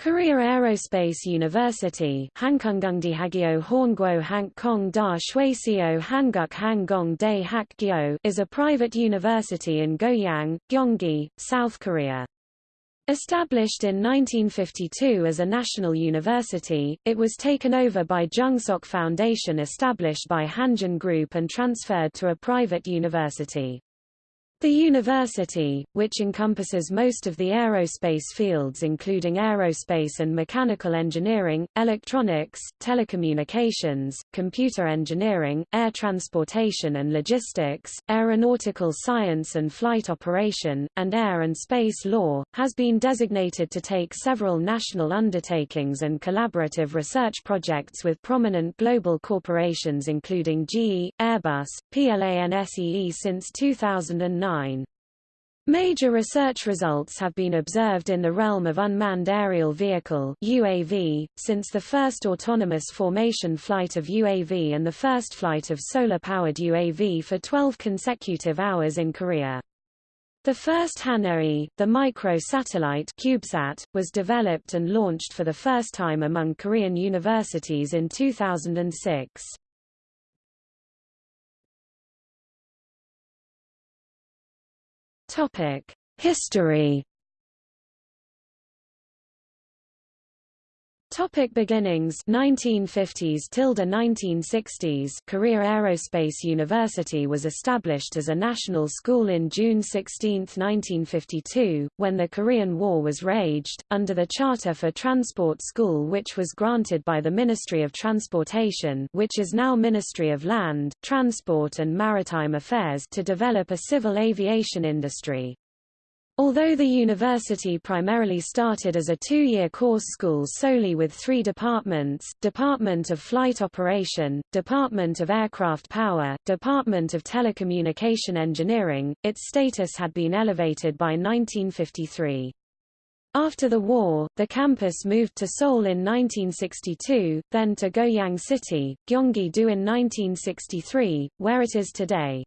Korea Aerospace University Hankong Da Hanguk is a private university in Goyang, Gyeonggi, South Korea. Established in 1952 as a national university, it was taken over by Jungsok Foundation established by Hanjin Group and transferred to a private university. The university, which encompasses most of the aerospace fields including aerospace and mechanical engineering, electronics, telecommunications, computer engineering, air transportation and logistics, aeronautical science and flight operation, and air and space law, has been designated to take several national undertakings and collaborative research projects with prominent global corporations including GE, Airbus, and PLANSEE since 2009 Major research results have been observed in the realm of unmanned aerial vehicle UAV, since the first autonomous formation flight of UAV and the first flight of solar-powered UAV for 12 consecutive hours in Korea. The first Haneul, the micro-satellite CubeSat, was developed and launched for the first time among Korean universities in 2006. Topic: History Topic beginnings 1950s tilde 1960s Korea Aerospace University was established as a national school in June 16, 1952, when the Korean War was raged, under the Charter for Transport School which was granted by the Ministry of Transportation which is now Ministry of Land, Transport and Maritime Affairs to develop a civil aviation industry. Although the university primarily started as a two-year course school solely with three departments, Department of Flight Operation, Department of Aircraft Power, Department of Telecommunication Engineering, its status had been elevated by 1953. After the war, the campus moved to Seoul in 1962, then to Goyang City, Gyeonggi-do in 1963, where it is today.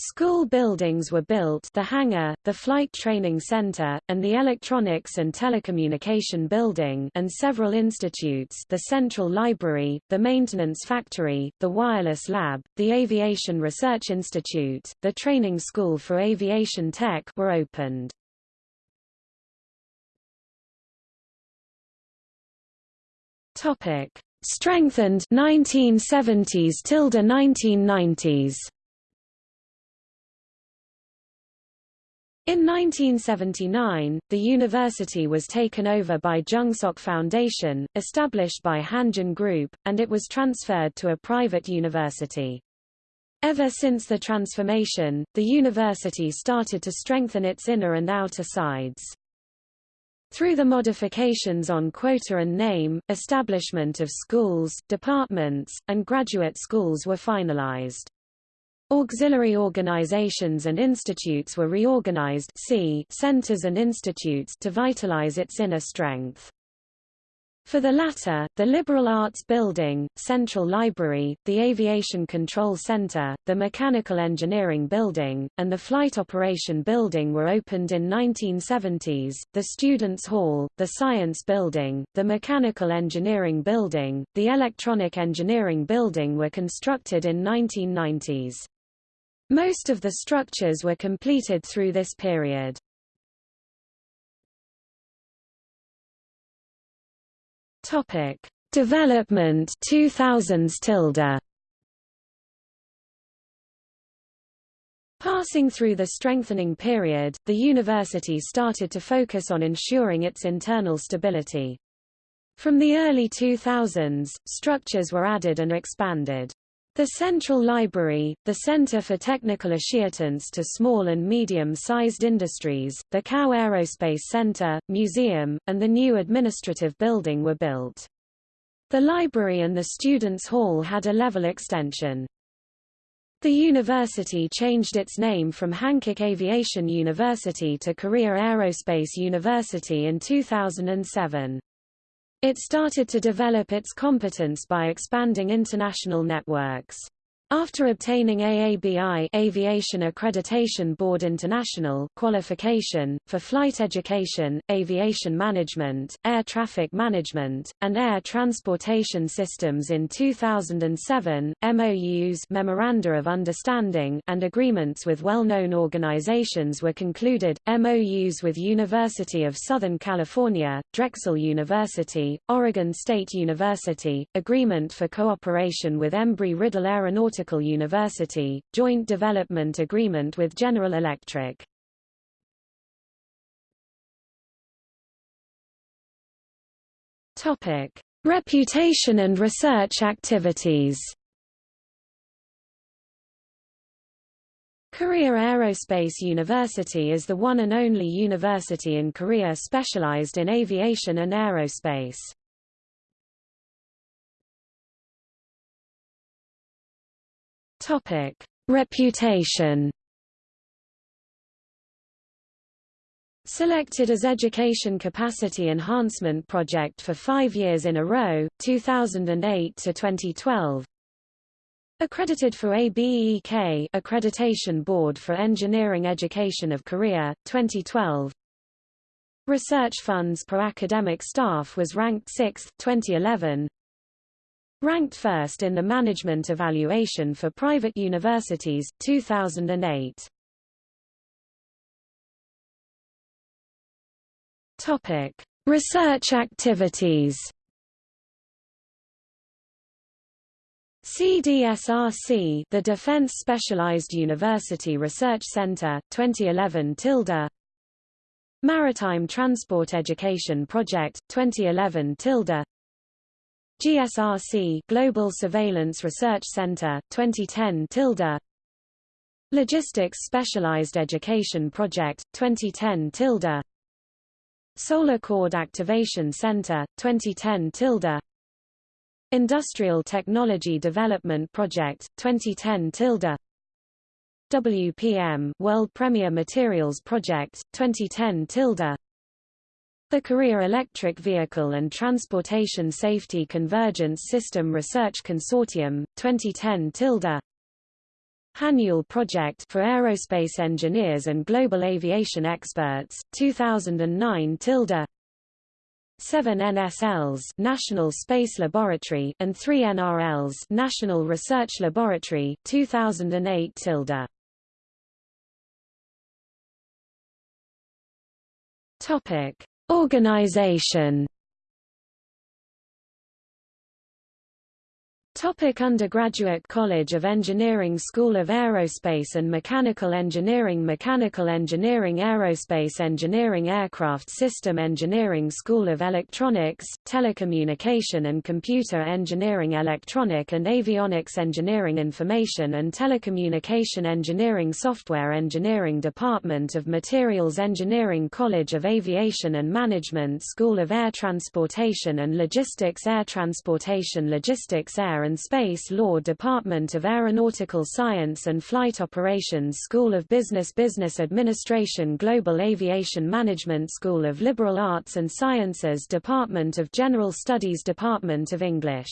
School buildings were built the hangar, the Flight Training Center, and the Electronics and Telecommunication Building and several institutes the Central Library, the Maintenance Factory, the Wireless Lab, the Aviation Research Institute, the Training School for Aviation Tech were opened. Topic: Strengthened 1970s tilde 1990s. In 1979, the university was taken over by Jungsok Foundation, established by Hanjin Group, and it was transferred to a private university. Ever since the transformation, the university started to strengthen its inner and outer sides. Through the modifications on quota and name, establishment of schools, departments, and graduate schools were finalized. Auxiliary organizations and institutes were reorganized see centers and institutes to vitalize its inner strength. For the latter, the Liberal Arts Building, Central Library, the Aviation Control Center, the Mechanical Engineering Building, and the Flight Operation Building were opened in 1970s, the Students' Hall, the Science Building, the Mechanical Engineering Building, the Electronic Engineering Building were constructed in 1990s. Most of the structures were completed through this period. Topic: Development 2000s tilde. Passing through the strengthening period, the university started to focus on ensuring its internal stability. From the early 2000s, structures were added and expanded. The Central Library, the Center for Technical Assistance to Small and Medium-Sized Industries, the KAU Aerospace Center, Museum, and the new administrative building were built. The library and the Students' Hall had a level extension. The university changed its name from Hankuk Aviation University to Korea Aerospace University in 2007. It started to develop its competence by expanding international networks. After obtaining AABI Aviation Accreditation Board International qualification, for flight education, aviation management, air traffic management, and air transportation systems in 2007, MOUs Memoranda of Understanding and agreements with well-known organizations were concluded, MOUs with University of Southern California, Drexel University, Oregon State University, Agreement for Cooperation with Embry-Riddle Aeronautical University, joint development agreement with General Electric. Topic: Reputation and research activities. Korea Aerospace University is the one and only university in Korea specialized in aviation and aerospace. Topic: Reputation. Selected as Education Capacity Enhancement Project for five years in a row, 2008 to 2012. Accredited for ABEEK Accreditation Board for Engineering Education of Korea, 2012. Research funds per academic staff was ranked 6th, 2011. Ranked first in the management evaluation for private universities, 2008. Topic: Research activities. CDSRC, the Defense Specialized University Research Center, 2011 tilde. Maritime Transport Education Project, 2011 tilde. GSRC Global Surveillance Research Center 2010 tilde Logistics Specialized Education Project 2010 tilde Solar Cord Activation Center 2010 tilde Industrial Technology Development Project 2010 tilde WPM World Premier Materials Project 2010 tilde the Korea Electric Vehicle and Transportation Safety Convergence System Research Consortium, 2010 tilde. Hanyul Project for Aerospace Engineers and Global Aviation Experts, 2009 tilde. Seven NSLs National Space Laboratory and three NRLs National Research Laboratory, 2008 tilde. Topic Organization Topic undergraduate College of Engineering School of Aerospace and Mechanical Engineering Mechanical Engineering Aerospace Engineering Aircraft System Engineering School of Electronics, Telecommunication and Computer Engineering Electronic and Avionics Engineering Information and Telecommunication Engineering Software Engineering Department of Materials Engineering College of Aviation and Management School of Air Transportation and Logistics Air Transportation Logistics Air and Space Law Department of Aeronautical Science and Flight Operations School of Business Business Administration Global Aviation Management School of Liberal Arts and Sciences Department of General Studies Department of English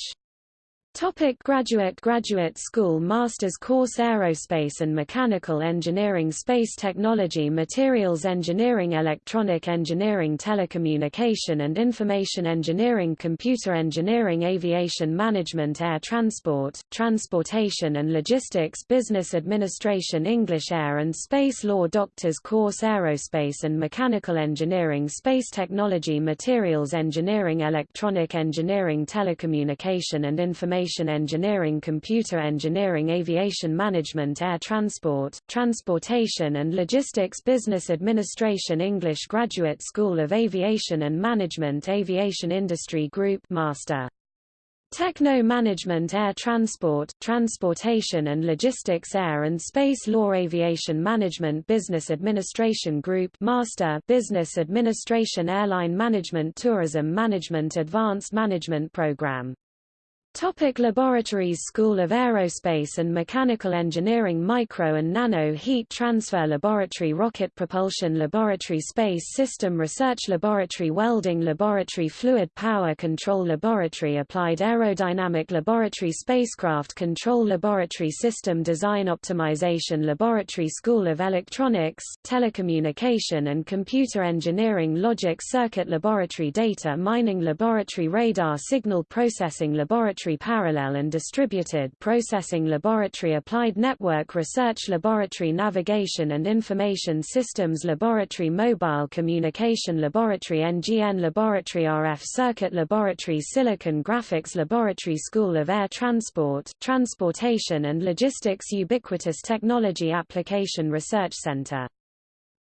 Topic graduate Graduate School Master's Course Aerospace and Mechanical Engineering Space Technology Materials Engineering Electronic Engineering Telecommunication and Information Engineering Computer Engineering Aviation Management Air Transport, Transportation and Logistics Business Administration English Air and Space Law Doctor's Course Aerospace and Mechanical Engineering Space Technology Materials Engineering Electronic Engineering Telecommunication and Information Information Engineering Computer Engineering Aviation Management Air Transport, Transportation and Logistics Business Administration English Graduate School of Aviation and Management Aviation Industry Group Master. Techno Management Air Transport, Transportation and Logistics Air and Space Law Aviation Management Business Administration Group Master Business Administration Airline Management Tourism Management Advanced Management Program Topic Laboratories School of Aerospace and Mechanical Engineering Micro and Nano Heat Transfer Laboratory Rocket Propulsion Laboratory Space System Research Laboratory Welding Laboratory Fluid Power Control Laboratory Applied Aerodynamic Laboratory Spacecraft Control Laboratory System Design Optimization Laboratory School of Electronics, Telecommunication and Computer Engineering Logic Circuit Laboratory Data Mining Laboratory Radar Signal Processing Laboratory Laboratory Parallel and Distributed Processing Laboratory Applied Network Research Laboratory Navigation and Information Systems Laboratory Mobile Communication Laboratory NGN Laboratory RF Circuit Laboratory Silicon Graphics Laboratory School of Air Transport, Transportation and Logistics Ubiquitous Technology Application Research Center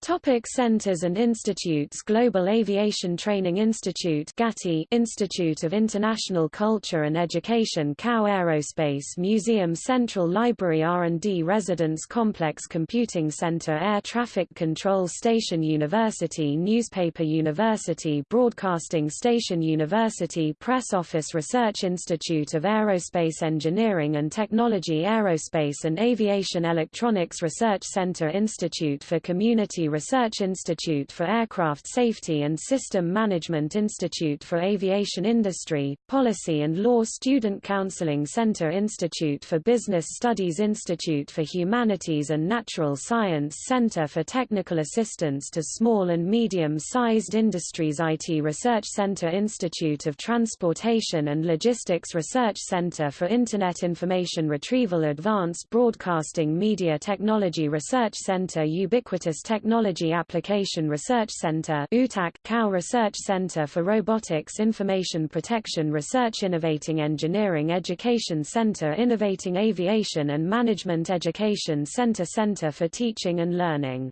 Topic centers and institutes Global Aviation Training Institute GATI Institute of International Culture and Education KAU Aerospace Museum Central Library R&D Residence Complex Computing Center Air Traffic Control Station University Newspaper University Broadcasting Station University Press Office Research Institute of Aerospace Engineering and Technology Aerospace and Aviation Electronics Research Center Institute for Community Research Institute for Aircraft Safety and System Management Institute for Aviation Industry, Policy and Law Student Counseling Center Institute for Business Studies Institute for Humanities and Natural Science Center for Technical Assistance to Small and Medium-Sized Industries IT Research Center Institute of Transportation and Logistics Research Center for Internet Information Retrieval Advanced Broadcasting Media Technology Research Center Ubiquitous Technology Technology Application Research Center UTAC, KAU Research Center for Robotics Information Protection Research Innovating Engineering Education Center Innovating Aviation and Management Education Center Center for Teaching and Learning.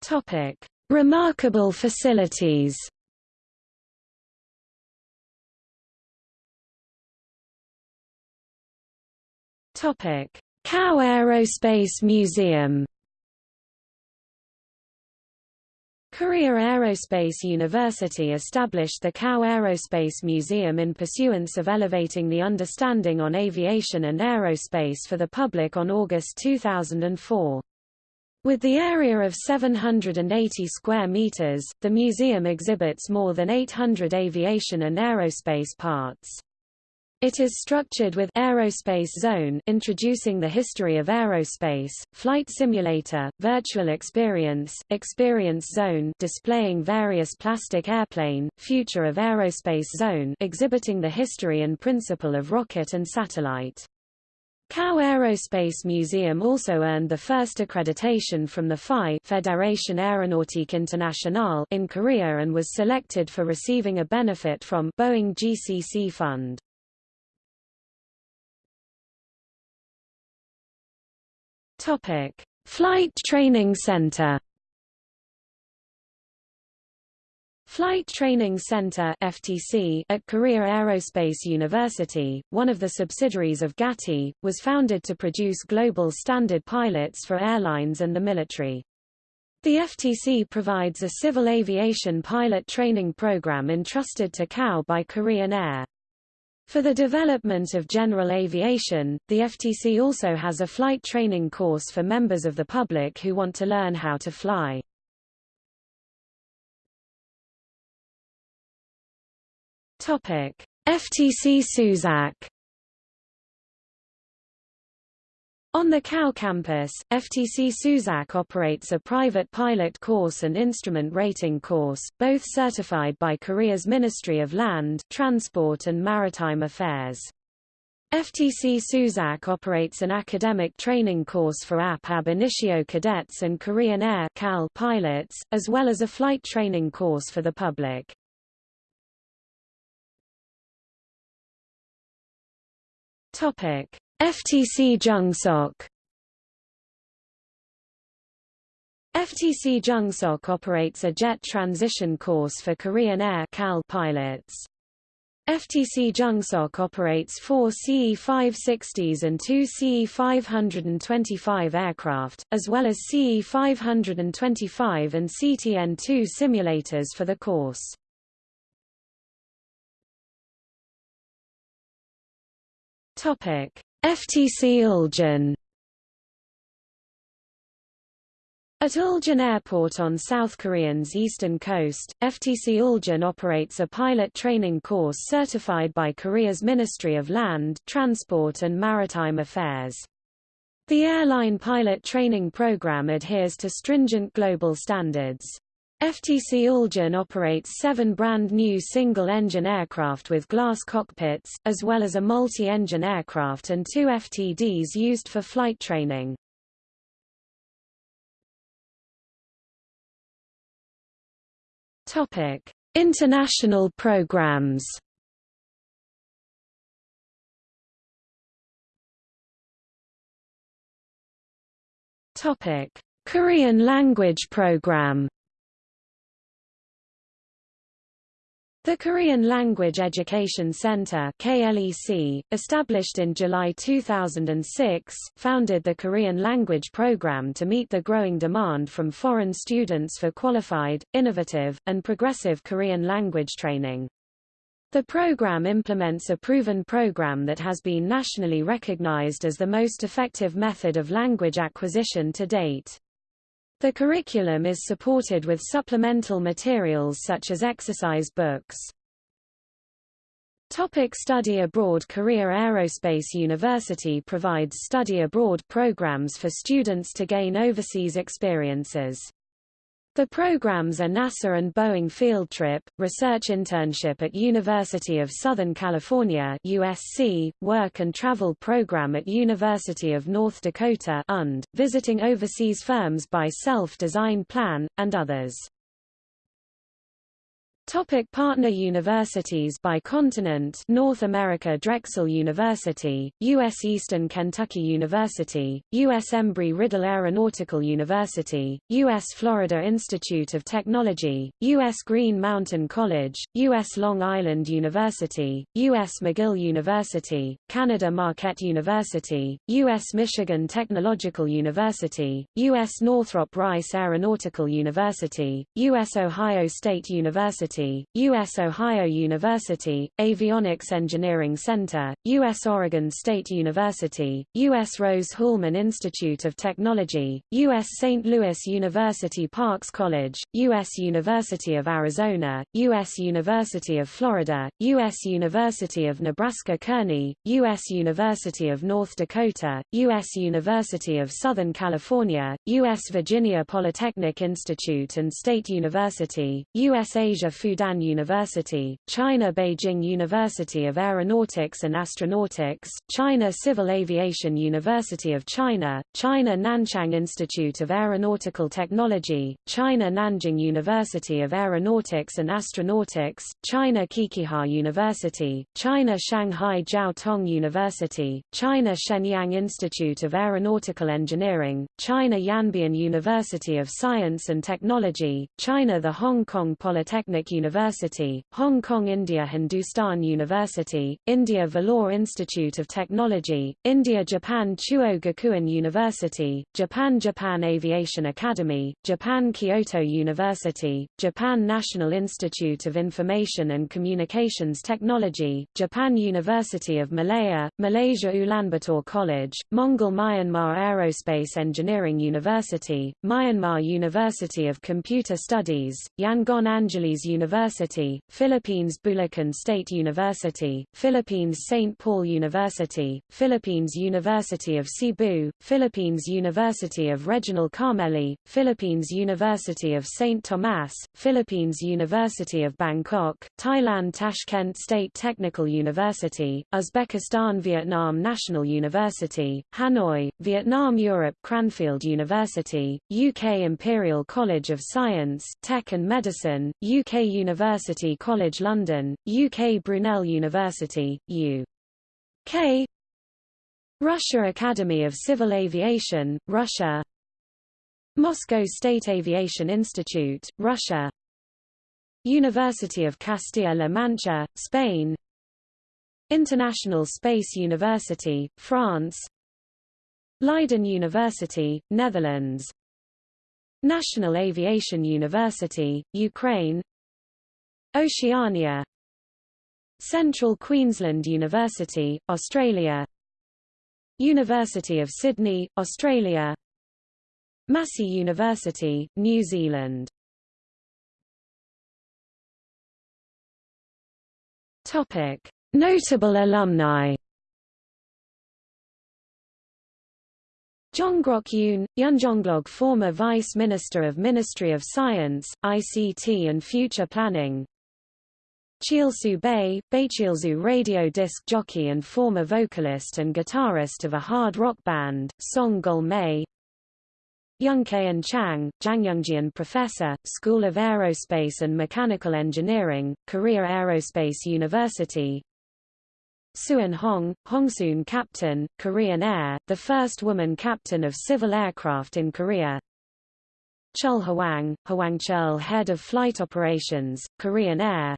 Topic. Remarkable facilities. Topic KAU Aerospace Museum Korea Aerospace University established the KAU Aerospace Museum in pursuance of elevating the understanding on aviation and aerospace for the public on August 2004. With the area of 780 square meters, the museum exhibits more than 800 aviation and aerospace parts. It is structured with Aerospace Zone introducing the history of aerospace, Flight Simulator, Virtual Experience, Experience Zone displaying various plastic airplane, Future of Aerospace Zone exhibiting the history and principle of rocket and satellite. KAU Aerospace Museum also earned the first accreditation from the FAI Fédération Aéronautique Internationale in Korea and was selected for receiving a benefit from Boeing GCC Fund. Topic: Flight Training Center. Flight Training Center (FTC) at Korea Aerospace University, one of the subsidiaries of GATI, was founded to produce global standard pilots for airlines and the military. The FTC provides a civil aviation pilot training program entrusted to KAU by Korean Air. For the development of general aviation, the FTC also has a flight training course for members of the public who want to learn how to fly. Topic: FTC Suzac On the KAU campus, FTC Suzac operates a private pilot course and instrument rating course, both certified by Korea's Ministry of Land, Transport and Maritime Affairs. FTC Suzac operates an academic training course for AP ab initio cadets and Korean Air KAL pilots, as well as a flight training course for the public. Topic: FTC Jungsok FTC Jungsok operates a jet transition course for Korean Air KAL pilots. FTC Jungsok operates four CE-560s and two CE-525 aircraft, as well as CE-525 and CTN-2 simulators for the course. Topic: FTC Ulsan At Ulsan Airport on South Korean's eastern coast, FTC Ulsan operates a pilot training course certified by Korea's Ministry of Land, Transport and Maritime Affairs. The airline pilot training program adheres to stringent global standards. FTC Ulsan operates seven brand new single-engine aircraft with glass cockpits, as well as a multi-engine aircraft and two FTDs used for flight training. Topic: International programs. Topic: Korean language program. The Korean Language Education Center KLEC, established in July 2006, founded the Korean language program to meet the growing demand from foreign students for qualified, innovative, and progressive Korean language training. The program implements a proven program that has been nationally recognized as the most effective method of language acquisition to date. The curriculum is supported with supplemental materials such as exercise books. Topic study abroad Korea Aerospace University provides study abroad programs for students to gain overseas experiences. The programs are NASA and Boeing Field Trip, Research Internship at University of Southern California USC, Work and Travel Program at University of North Dakota UND, Visiting Overseas Firms by Self-Design Plan, and others. Topic partner universities by continent North America Drexel University, U.S. Eastern Kentucky University, U.S. Embry-Riddle Aeronautical University, U.S. Florida Institute of Technology, U.S. Green Mountain College, U.S. Long Island University, U.S. McGill University, Canada Marquette University, U.S. Michigan Technological University, U.S. Northrop Rice Aeronautical University, U.S. Ohio State University University, U.S. Ohio University, Avionics Engineering Center, U.S. Oregon State University, U.S. Rose-Hulman Institute of Technology, U.S. St. Louis University Parks College, U.S. University of Arizona, U.S. University of Florida, U.S. University of Nebraska-Kearney, U.S. University of North Dakota, U.S. University of Southern California, U.S. Virginia Polytechnic Institute and State University, U.S. Asia Fudan University, China Beijing University of Aeronautics and Astronautics, China Civil Aviation University of China, China Nanchang Institute of Aeronautical Technology, China Nanjing University of Aeronautics and Astronautics, China Qiqihar University, China Shanghai Jiao Tong University, China Shenyang Institute of Aeronautical Engineering, China Yanbian University of Science and Technology, China the Hong Kong Polytechnic University, Hong Kong India Hindustan University, India Vellore Institute of Technology, India Japan Chuo Gakuen University, Japan Japan Aviation Academy, Japan Kyoto University, Japan National Institute of Information and Communications Technology, Japan University of Malaya, Malaysia Ulaanbaatar College, Mongol Myanmar Aerospace Engineering University, Myanmar University of Computer Studies, Yangon Angeles University University, Philippines Bulacan State University, Philippines St. Paul University, Philippines University of Cebu, Philippines University of Regina Carmeli, Philippines University of St. Thomas, Philippines University of Bangkok, Thailand Tashkent State Technical University, Uzbekistan Vietnam National University, Hanoi, Vietnam Europe Cranfield University, UK Imperial College of Science, Tech and Medicine, UK University College London, UK Brunel University, U.K. Russia Academy of Civil Aviation, Russia. Moscow State Aviation Institute, Russia. University of Castilla-La Mancha, Spain. International Space University, France. Leiden University, Netherlands. National Aviation University, Ukraine Oceania. Central Queensland University, Australia. University of Sydney, Australia. Massey University, New Zealand. Notable alumni. Jongrok Yoon, Yunjonglog former Vice Minister of Ministry of Science, ICT and Future Planning Cheolsu Bae, Baecheolsu radio disc jockey and former vocalist and guitarist of a hard rock band, Song Gul Mei Youngkaeun Chang, Jangyungjian Professor, School of Aerospace and Mechanical Engineering, Korea Aerospace University Suin Hong, Hongsoon Captain, Korean Air, the first woman captain of civil aircraft in Korea. Chul Hwang, Hwang Chul Head of Flight Operations, Korean Air.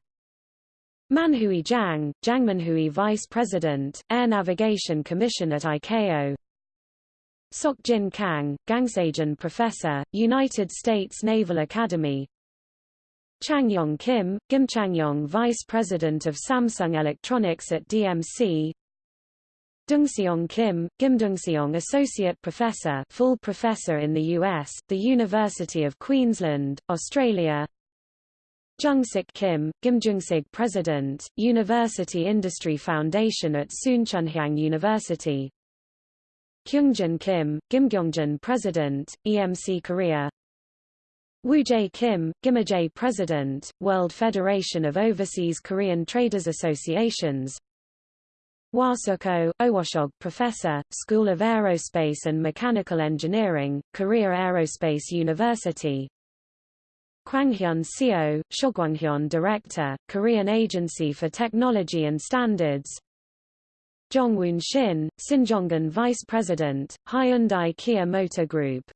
Manhui Jiang, Jangmanhui Vice President, Air Navigation Commission at ICAO. Sokjin Kang, Gangsajan Professor, United States Naval Academy. Changyong Kim, Kim Changyong Vice President of Samsung Electronics at DMC Dungseong Kim, Kim Dungseong Associate Professor full professor in the U.S., the University of Queensland, Australia Jungsik Kim, Jungsik President, University Industry Foundation at Soonchunhyang University. Kyungjin Kim, Kyungjin President, EMC Korea. Jae Kim, Gimajae President, World Federation of Overseas Korean Traders Associations. Wasuko, Owashog Professor, School of Aerospace and Mechanical Engineering, Korea Aerospace University Kwanghyun Seo, Shogwanghyun Director, Korean Agency for Technology and Standards. Jongwoon Shin, Sinjonggan Vice President, Hyundai Kia Motor Group